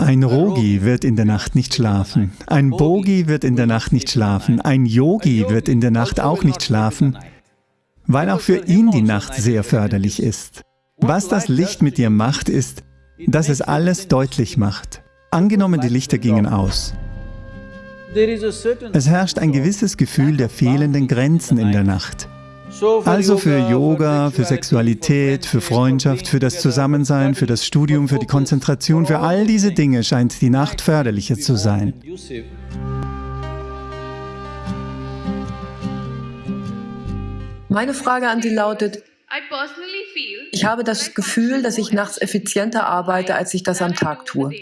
Ein Rogi wird in der Nacht nicht schlafen. Ein Bogi wird in der Nacht nicht schlafen. Ein Yogi wird in der Nacht auch nicht schlafen, weil auch für ihn die Nacht sehr förderlich ist. Was das Licht mit dir macht, ist, dass es alles deutlich macht. Angenommen, die Lichter gingen aus. Es herrscht ein gewisses Gefühl der fehlenden Grenzen in der Nacht. Also für Yoga, für Sexualität, für Freundschaft, für das Zusammensein, für das Studium, für die Konzentration, für all diese Dinge scheint die Nacht förderlicher zu sein. Meine Frage an Sie lautet, ich habe das Gefühl, dass ich nachts effizienter arbeite, als ich das am Tag tue.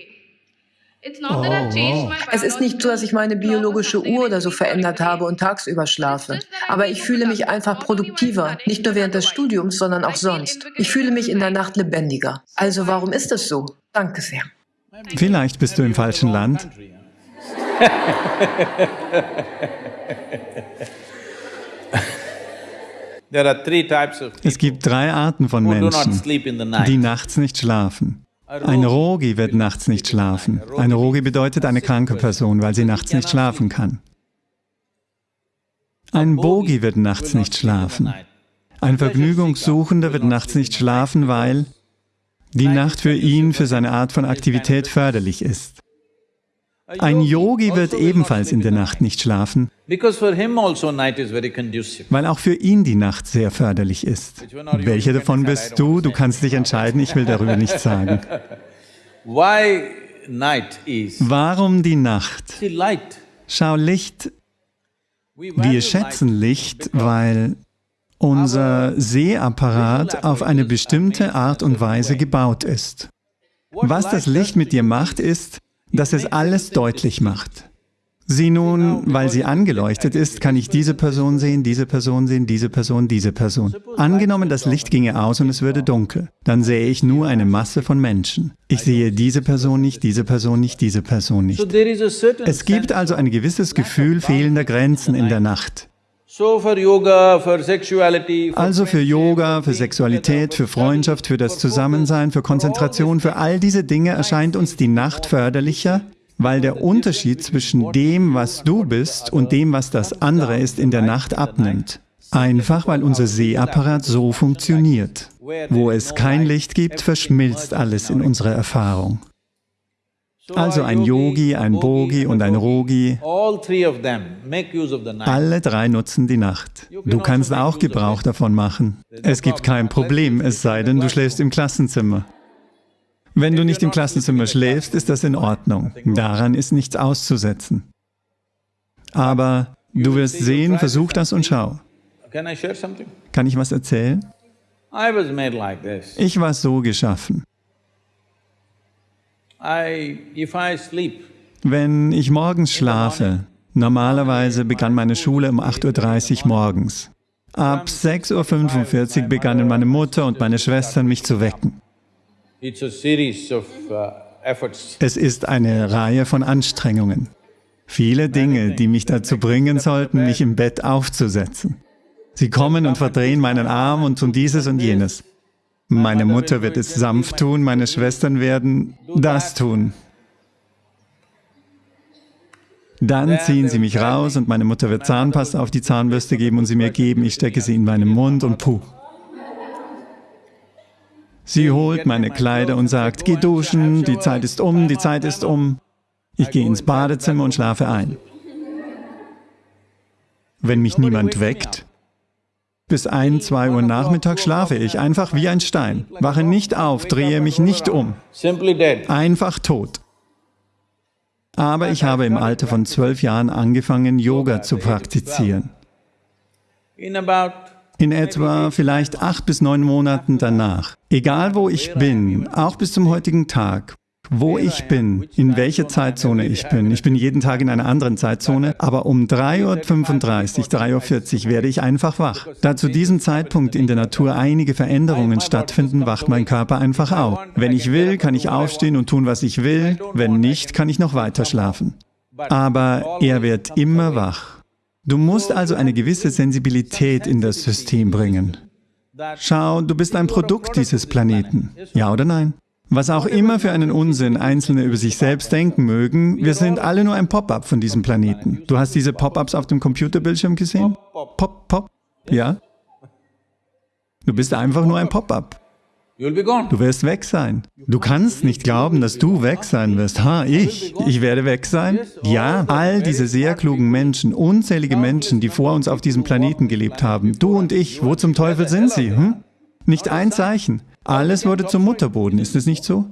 Oh, wow. Es ist nicht so, dass ich meine biologische Uhr oder so verändert habe und tagsüber schlafe. Aber ich fühle mich einfach produktiver, nicht nur während des Studiums, sondern auch sonst. Ich fühle mich in der Nacht lebendiger. Also warum ist das so? Danke sehr. Vielleicht bist du im falschen Land. Es gibt drei Arten von Menschen, die nachts nicht schlafen. Ein Rogi wird nachts nicht schlafen. Ein Rogi bedeutet eine kranke Person, weil sie nachts nicht schlafen kann. Ein Bogi wird nachts nicht schlafen. Ein Vergnügungssuchender wird nachts nicht schlafen, weil die Nacht für ihn, für seine Art von Aktivität förderlich ist. Ein Yogi wird ebenfalls in der Nacht nicht schlafen, also weil auch für ihn die Nacht sehr förderlich ist. Welche davon bist du? Du kannst dich entscheiden, ich will darüber nichts sagen. Warum die Nacht? Schau, Licht, wir schätzen Licht, weil unser Sehapparat auf eine bestimmte Art und Weise gebaut ist. Was das Licht mit dir macht, ist, dass es alles deutlich macht. Sieh nun, weil sie angeleuchtet ist, kann ich diese Person sehen, diese Person sehen, diese Person, diese Person. Angenommen, das Licht ginge aus und es würde dunkel, dann sähe ich nur eine Masse von Menschen. Ich sehe diese Person nicht, diese Person nicht, diese Person nicht. Es gibt also ein gewisses Gefühl fehlender Grenzen in der Nacht. Also für Yoga, für Sexualität, für Freundschaft, für das Zusammensein, für Konzentration, für all diese Dinge erscheint uns die Nacht förderlicher, weil der Unterschied zwischen dem, was du bist und dem, was das andere ist, in der Nacht abnimmt. Einfach, weil unser Sehapparat so funktioniert. Wo es kein Licht gibt, verschmilzt alles in unserer Erfahrung. Also ein Yogi, ein Bogi und ein Rogi, alle drei nutzen die Nacht. Du kannst auch Gebrauch davon machen. Es gibt kein Problem, es sei denn, du schläfst im Klassenzimmer. Wenn du nicht im Klassenzimmer schläfst, ist das in Ordnung. Daran ist nichts auszusetzen. Aber du wirst sehen, versuch das und schau. Kann ich was erzählen? Ich war so geschaffen. Wenn ich morgens schlafe, normalerweise begann meine Schule um 8.30 Uhr morgens. Ab 6.45 Uhr begannen meine Mutter und meine Schwestern mich zu wecken. Uh, es ist eine Reihe von Anstrengungen. Viele Dinge, die mich dazu bringen sollten, mich im Bett aufzusetzen. Sie kommen und verdrehen meinen Arm und tun dieses und jenes. Meine Mutter wird es sanft tun, meine Schwestern werden das tun. Dann ziehen sie mich raus und meine Mutter wird Zahnpasta auf die Zahnbürste geben und sie mir geben, ich stecke sie in meinen Mund und puh. Sie holt meine Kleider und sagt, geh duschen, die Zeit ist um, die Zeit ist um. Ich gehe ins Badezimmer und schlafe ein. Wenn mich niemand weckt, bis ein, zwei Uhr Nachmittag schlafe ich, einfach wie ein Stein. Wache nicht auf, drehe mich nicht um. Einfach tot. Aber ich habe im Alter von zwölf Jahren angefangen, Yoga zu praktizieren. In etwa vielleicht acht bis neun Monaten danach. Egal wo ich bin, auch bis zum heutigen Tag, wo ich bin, in welcher Zeitzone ich bin. Ich bin jeden Tag in einer anderen Zeitzone, aber um 3.35 Uhr, 3.40 Uhr werde ich einfach wach. Da zu diesem Zeitpunkt in der Natur einige Veränderungen stattfinden, wacht mein Körper einfach auf. Wenn ich will, kann ich aufstehen und tun, was ich will, wenn nicht, kann ich noch weiter schlafen. Aber er wird immer wach. Du musst also eine gewisse Sensibilität in das System bringen. Schau, du bist ein Produkt dieses Planeten, ja oder nein? Was auch immer für einen Unsinn Einzelne über sich selbst denken mögen, wir sind alle nur ein Pop-up von diesem Planeten. Du hast diese Pop-ups auf dem Computerbildschirm gesehen? Pop, Pop, ja? Du bist einfach nur ein Pop-up. Du wirst weg sein. Du kannst nicht glauben, dass du weg sein wirst. Ha, ich? Ich werde weg sein? Ja, all diese sehr klugen Menschen, unzählige Menschen, die vor uns auf diesem Planeten gelebt haben. Du und ich, wo zum Teufel sind sie? Hm? Nicht ein Zeichen. Alles wurde zum Mutterboden, ist es nicht so?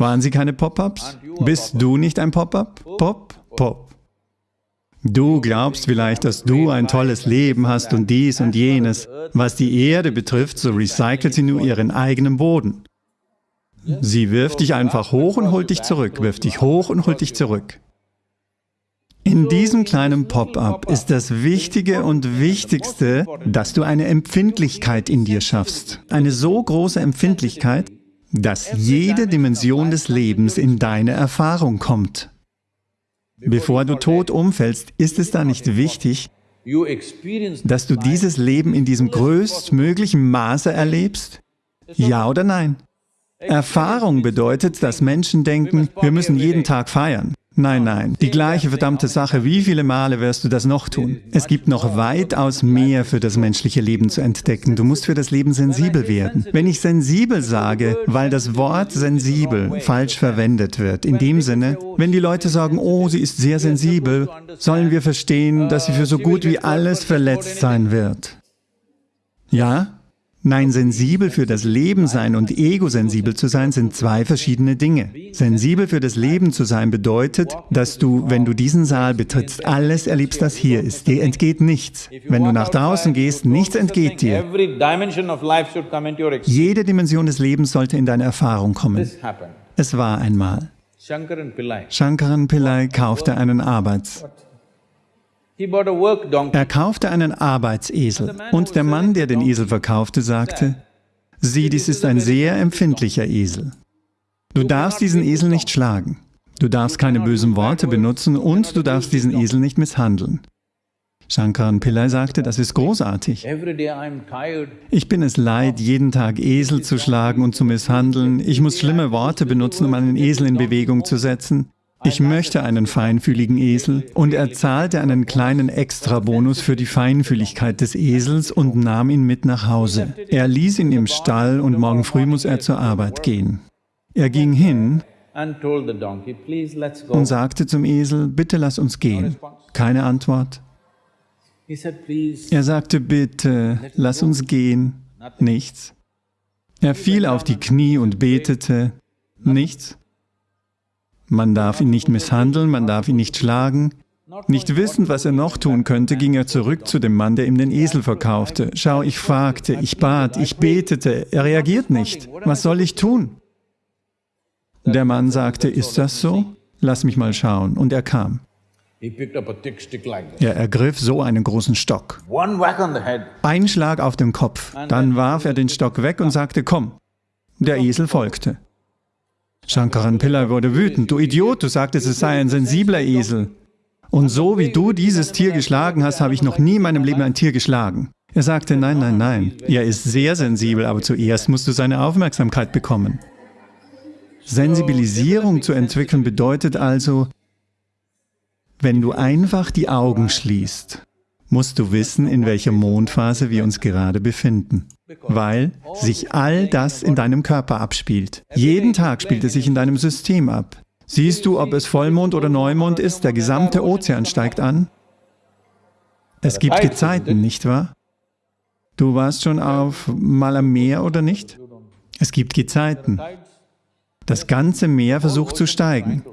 Waren sie keine Pop-ups? Bist du nicht ein Pop-up? Pop, Pop. Du glaubst vielleicht, dass du ein tolles Leben hast und dies und jenes. Was die Erde betrifft, so recycelt sie nur ihren eigenen Boden. Sie wirft dich einfach hoch und holt dich zurück, wirft dich hoch und holt dich zurück. In diesem kleinen Pop-up ist das Wichtige und Wichtigste, dass du eine Empfindlichkeit in dir schaffst. Eine so große Empfindlichkeit, dass jede Dimension des Lebens in deine Erfahrung kommt. Bevor du tot umfällst, ist es da nicht wichtig, dass du dieses Leben in diesem größtmöglichen Maße erlebst? Ja oder nein? Erfahrung bedeutet, dass Menschen denken, wir müssen jeden Tag feiern. Nein, nein, die gleiche verdammte Sache. Wie viele Male wirst du das noch tun? Es gibt noch weitaus mehr für das menschliche Leben zu entdecken. Du musst für das Leben sensibel werden. Wenn ich sensibel sage, weil das Wort sensibel falsch verwendet wird, in dem Sinne, wenn die Leute sagen, oh, sie ist sehr sensibel, sollen wir verstehen, dass sie für so gut wie alles verletzt sein wird. Ja? Nein, sensibel für das Leben sein und egosensibel zu sein sind zwei verschiedene Dinge. Sensibel für das Leben zu sein bedeutet, dass du, wenn du diesen Saal betrittst, alles erlebst, das hier ist. Dir entgeht nichts. Wenn du nach draußen gehst, nichts entgeht dir. Jede Dimension des Lebens sollte in deine Erfahrung kommen. Es war einmal. Shankaran Pillai kaufte einen Arbeits... Er kaufte einen Arbeitsesel und der Mann, der den Esel verkaufte, sagte, sieh, dies ist ein sehr empfindlicher Esel. Du darfst diesen Esel nicht schlagen, du darfst keine bösen Worte benutzen und du darfst diesen Esel nicht misshandeln. Shankaran Pillai sagte, das ist großartig. Ich bin es leid, jeden Tag Esel zu schlagen und zu misshandeln. Ich muss schlimme Worte benutzen, um einen Esel in Bewegung zu setzen. Ich möchte einen feinfühligen Esel. Und er zahlte einen kleinen Extrabonus für die Feinfühligkeit des Esels und nahm ihn mit nach Hause. Er ließ ihn im Stall und morgen früh muss er zur Arbeit gehen. Er ging hin und sagte zum Esel, bitte lass uns gehen. Keine Antwort. Er sagte, bitte, lass uns gehen. Nichts. Er fiel auf die Knie und betete. Nichts. Man darf ihn nicht misshandeln, man darf ihn nicht schlagen. Nicht wissend, was er noch tun könnte, ging er zurück zu dem Mann, der ihm den Esel verkaufte. Schau, ich fragte, ich bat, ich betete, er reagiert nicht. Was soll ich tun? Der Mann sagte, ist das so? Lass mich mal schauen. Und er kam. Er ergriff so einen großen Stock. Ein Schlag auf den Kopf. Dann warf er den Stock weg und sagte, komm. Der Esel folgte. Shankaran Pillai wurde wütend. Du Idiot, du sagtest, es sei ein sensibler Esel. Und so wie du dieses Tier geschlagen hast, habe ich noch nie in meinem Leben ein Tier geschlagen. Er sagte, nein, nein, nein, er ist sehr sensibel, aber zuerst musst du seine Aufmerksamkeit bekommen. Sensibilisierung zu entwickeln bedeutet also, wenn du einfach die Augen schließt, musst du wissen, in welcher Mondphase wir uns gerade befinden weil sich all das in deinem Körper abspielt. Jeden Tag spielt es sich in deinem System ab. Siehst du, ob es Vollmond oder Neumond ist, der gesamte Ozean steigt an. Es gibt Gezeiten, nicht wahr? Du warst schon auf mal am Meer oder nicht? Es gibt Gezeiten. Das ganze Meer versucht zu steigen.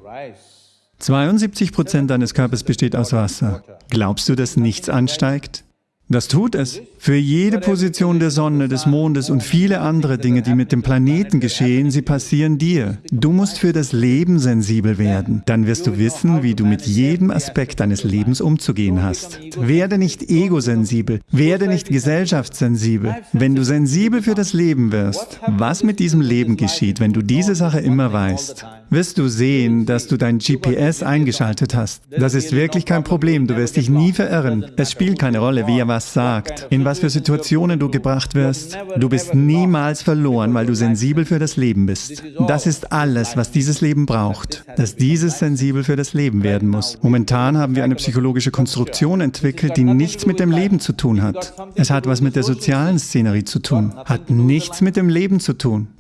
72 Prozent deines Körpers besteht aus Wasser. Glaubst du, dass nichts ansteigt? Das tut es. Für jede Position der Sonne, des Mondes und viele andere Dinge, die mit dem Planeten geschehen, sie passieren dir. Du musst für das Leben sensibel werden. Dann wirst du wissen, wie du mit jedem Aspekt deines Lebens umzugehen hast. Werde nicht egosensibel, werde nicht gesellschaftssensibel. Wenn du sensibel für das Leben wirst, was mit diesem Leben geschieht, wenn du diese Sache immer weißt, wirst du sehen, dass du dein GPS eingeschaltet hast. Das ist wirklich kein Problem, du wirst dich nie verirren. Es spielt keine Rolle, wie er was sagt, in was für Situationen du gebracht wirst. Du bist niemals verloren, weil du sensibel für das Leben bist. Das ist alles, was dieses Leben braucht, dass dieses sensibel für das Leben werden muss. Momentan haben wir eine psychologische Konstruktion entwickelt, die nichts mit dem Leben zu tun hat. Es hat was mit der sozialen Szenerie zu tun, hat nichts mit dem Leben zu tun.